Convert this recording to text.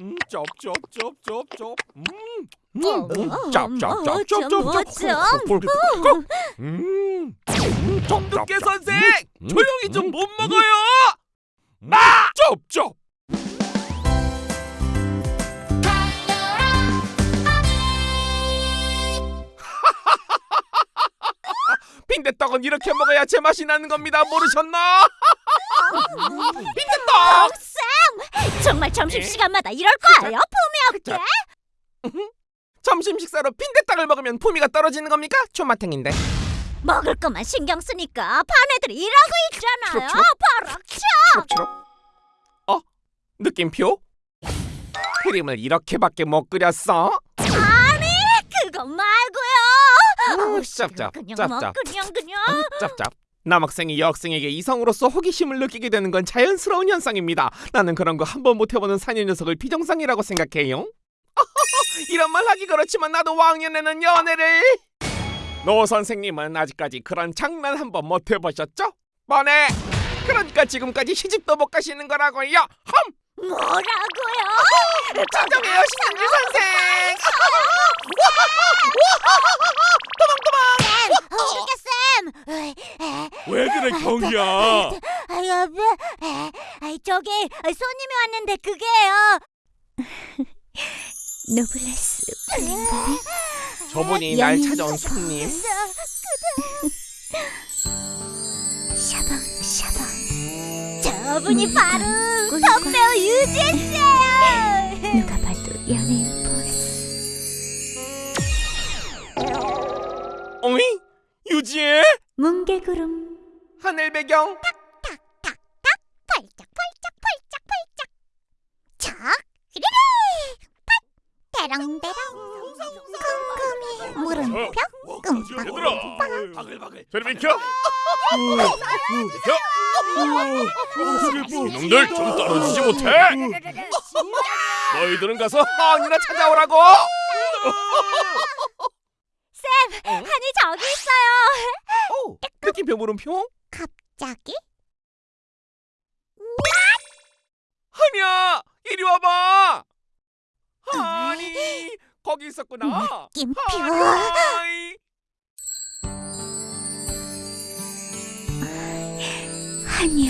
음, 쩝쩝쩝쩝쩝. 음, 음, 어, 음, 어, 짭짭짭짭짭짭. 음, 음, 선생 음, 조용히 좀 음, 못 음. 먹어요. 아! 쩝쩝. 빈대떡은 이렇게 먹어야 제맛이 나는 겁니다. 모르셨나? 빈대떡. 정말 점심시간마다 이럴 거예요? 품이 없게? 점심 식사로 빈대떡을 먹으면 품위가 떨어지는 겁니까? 초마탱인데. 먹을 것만 신경 쓰니까 반 애들이 일하고 있잖아요 버럭쳐. 어? 느낌표? 크림을 이렇게밖에 못 끓였어? 그거 말고요 아우, 짭짭, 그냥 짭짭. 뭐 그냥 그냥 짭짭. 남학생이 여학생에게 이성으로서 호기심을 느끼게 되는 건 자연스러운 현상입니다. 나는 그런 거 한 번 못 해보는 사녀 녀석을 비정상이라고 생각해요. 이런 말 하기 그렇지만 나도 왕년에는 연애를. 노 선생님은 아직까지 그런 장난 한 번 못 해보셨죠? 뻔해. 그러니까 지금까지 시집도 못 가시는 거라고요. 험. 뭐라고요? 진정해요, 신영길 선생. 왜 그래 경이야? 아 여보 아 저기 손님이 왔는데 그게요. 노블레스. 저분이 날 찾아온 손님. 샤방 샤방. 저분이 바로 덤배우 유진 씨예요. 누가 봐도 연예인 하늘 배경? 팔짝 팔짝 팔짝 척 히리리 팥 대롱대롱 컴컴이 물음표 얘들아 바글바글 저리 비켜. 이놈들 좀 떨어지지 못해. 너희들은 가서 한이나 찾아오라고! 쌤 한이 저기 있어요 오, 느낌표 물음표? 갑자기 한이야! 이리 와봐! 한이! 거기 있었구나! 느낌표! 한이